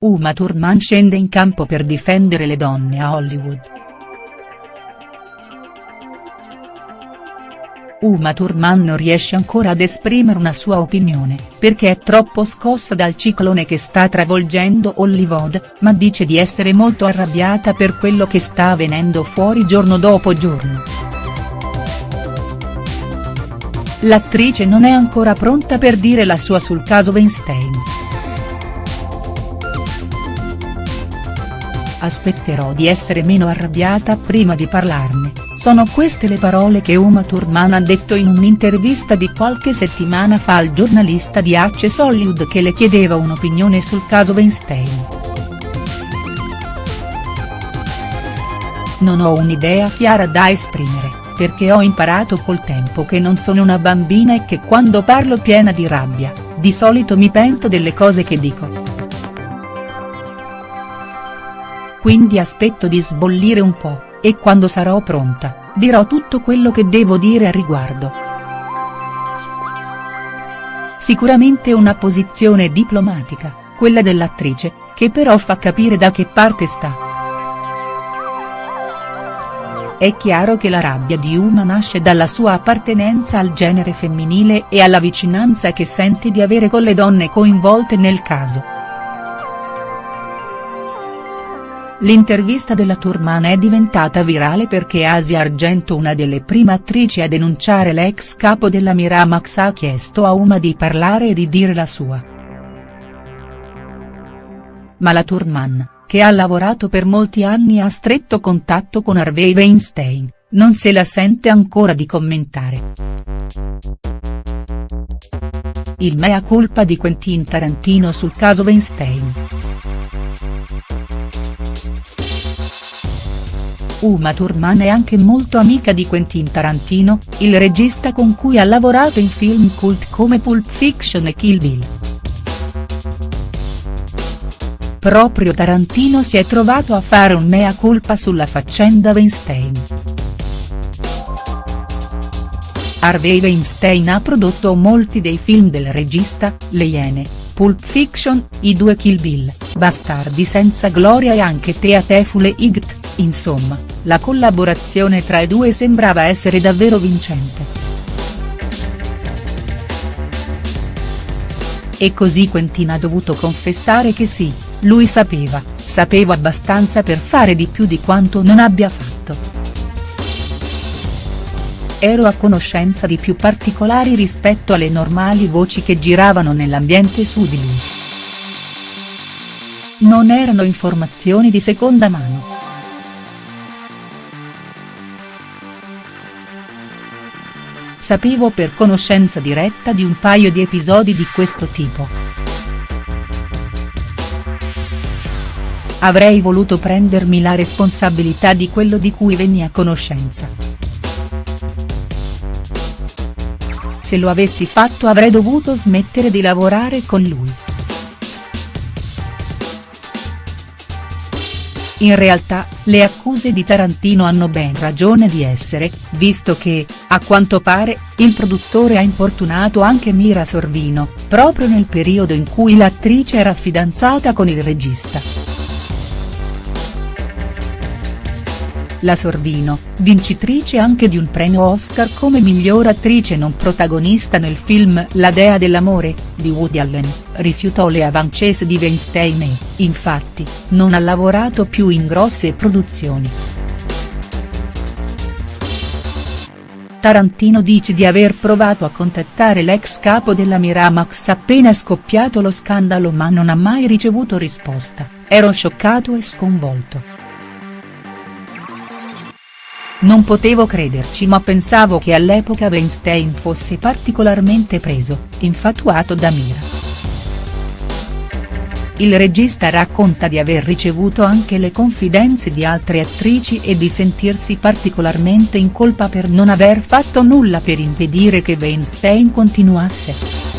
Uma Thurman scende in campo per difendere le donne a Hollywood. Uma Thurman non riesce ancora ad esprimere una sua opinione, perché è troppo scossa dal ciclone che sta travolgendo Hollywood, ma dice di essere molto arrabbiata per quello che sta avvenendo fuori giorno dopo giorno. L'attrice non è ancora pronta per dire la sua sul caso Weinstein. Aspetterò di essere meno arrabbiata prima di parlarne, sono queste le parole che Uma Thurman ha detto in un'intervista di qualche settimana fa al giornalista di Access Hollywood che le chiedeva un'opinione sul caso Weinstein. Non ho un'idea chiara da esprimere, perché ho imparato col tempo che non sono una bambina e che quando parlo piena di rabbia, di solito mi pento delle cose che dico. Quindi aspetto di sbollire un po', e quando sarò pronta, dirò tutto quello che devo dire a riguardo. Sicuramente una posizione diplomatica, quella dell'attrice, che però fa capire da che parte sta. È chiaro che la rabbia di Uma nasce dalla sua appartenenza al genere femminile e alla vicinanza che sente di avere con le donne coinvolte nel caso. L'intervista della Turman è diventata virale perché Asia Argento una delle prime attrici a denunciare l'ex capo della Miramax ha chiesto a Uma di parlare e di dire la sua. Ma la Turman, che ha lavorato per molti anni a stretto contatto con Harvey Weinstein, non se la sente ancora di commentare. Il mea culpa di Quentin Tarantino sul caso Weinstein. Uma Thurman è anche molto amica di Quentin Tarantino, il regista con cui ha lavorato in film cult come Pulp Fiction e Kill Bill. Proprio Tarantino si è trovato a fare un mea culpa sulla faccenda Weinstein. Harvey Weinstein ha prodotto molti dei film del regista, Le Iene, Pulp Fiction, i due Kill Bill, Bastardi senza gloria e anche Teatefule Igt, insomma, la collaborazione tra i due sembrava essere davvero vincente. E così Quentin ha dovuto confessare che sì, lui sapeva, sapeva abbastanza per fare di più di quanto non abbia fatto. Ero a conoscenza di più particolari rispetto alle normali voci che giravano nell'ambiente su di lui. Non erano informazioni di seconda mano. Sapevo per conoscenza diretta di un paio di episodi di questo tipo. Avrei voluto prendermi la responsabilità di quello di cui venni a conoscenza. Se lo avessi fatto avrei dovuto smettere di lavorare con lui. In realtà, le accuse di Tarantino hanno ben ragione di essere, visto che, a quanto pare, il produttore ha importunato anche Mira Sorvino, proprio nel periodo in cui l'attrice era fidanzata con il regista. La Sorvino, vincitrice anche di un premio Oscar come miglior attrice non protagonista nel film La Dea dell'amore, di Woody Allen, rifiutò le avancese di Weinstein e, infatti, non ha lavorato più in grosse produzioni. Tarantino dice di aver provato a contattare l'ex capo della Miramax appena scoppiato lo scandalo ma non ha mai ricevuto risposta, ero scioccato e sconvolto. Non potevo crederci ma pensavo che all'epoca Weinstein fosse particolarmente preso, infatuato da Mira. Il regista racconta di aver ricevuto anche le confidenze di altre attrici e di sentirsi particolarmente in colpa per non aver fatto nulla per impedire che Weinstein continuasse.